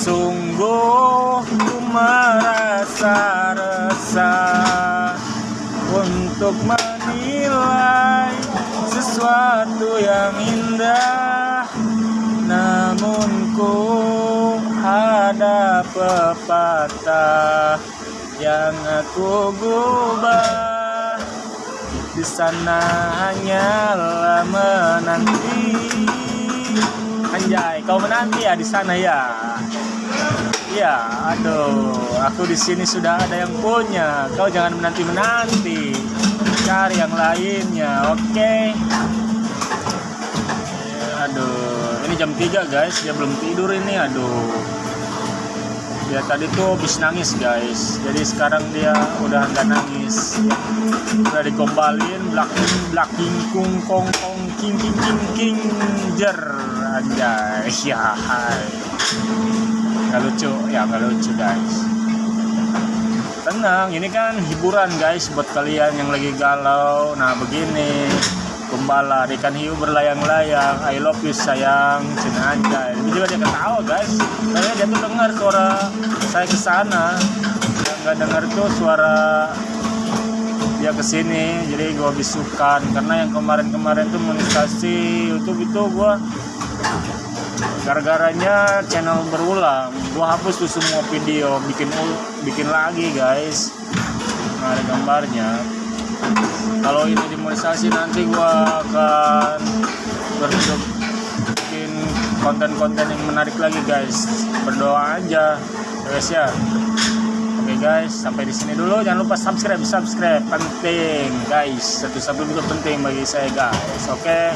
Sungguh ku merasa resah Untuk menilai sesuatu yang indah. Namun ku ada pepatah Yang aku gubah. Di sana hanyalah menanti. Anjay, kau menanti ya di sana ya. Iya, aduh, aku di sini sudah ada yang punya. Kau jangan menanti menanti, cari yang lainnya, oke? Ya, aduh, ini jam 3 guys, dia belum tidur ini, aduh. Dia tadi tuh habis nangis guys, jadi sekarang dia udah nggak nangis. Udah digombalin, blacking, blacking, kung, kong, kong, king, king, king, king, jer, anjay, ya, hai. Nggak lucu, ya nggak lucu guys. Tenang, ini kan hiburan guys buat kalian yang lagi galau. Nah begini, gembala ikan hiu berlayang-layang. I love you sayang, cina anjay. Ini juga dia ketawa guys. Kayaknya dia tuh dengar suara saya ke sana. Yang nggak dengar tuh suara dia ke sini jadi gua bisukan karena yang kemarin-kemarin tuh monetisasi YouTube itu gua gara-garanya channel berulang gua hapus tuh semua video bikin bikin lagi guys nah, ada gambarnya kalau ini dimonetisasi nanti gua akan berbentuk bikin konten-konten yang menarik lagi guys. Berdoa aja ya guys ya. Oke guys sampai di sini dulu. Jangan lupa subscribe subscribe. Penting guys. Satu satu itu penting bagi saya guys. Oke